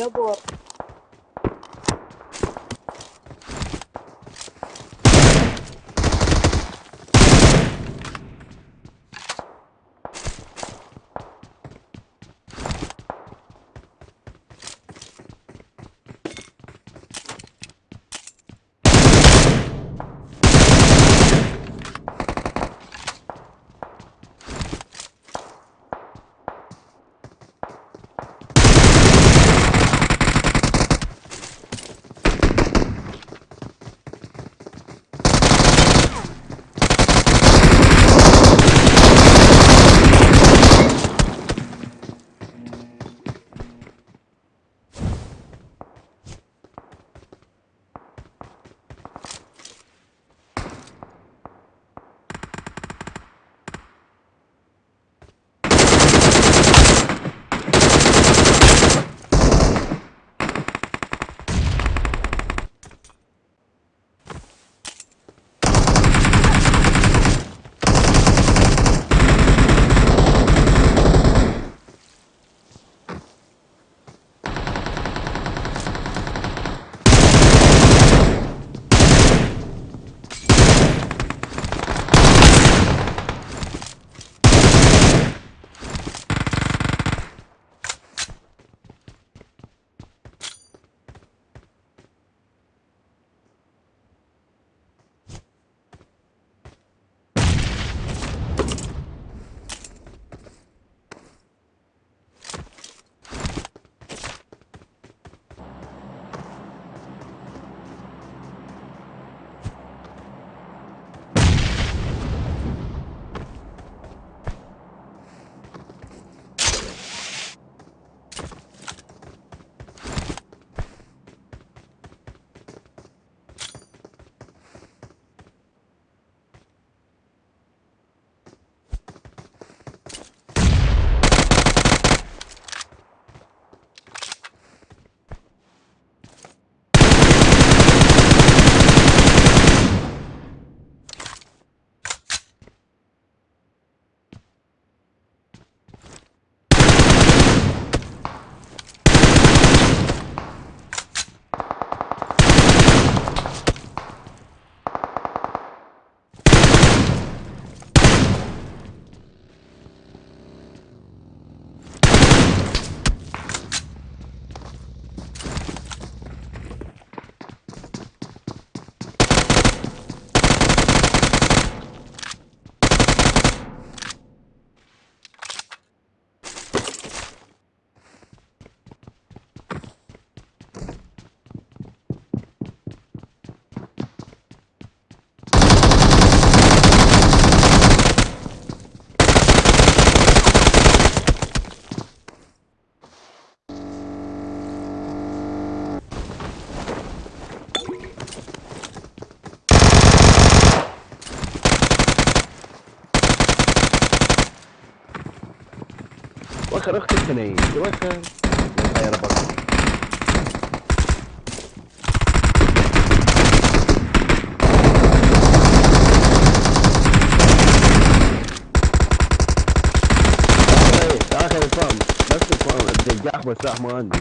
забор وخر أخت الثنين وخر يا ربك آخر الفام بس الفام الدجاح بس ما عندي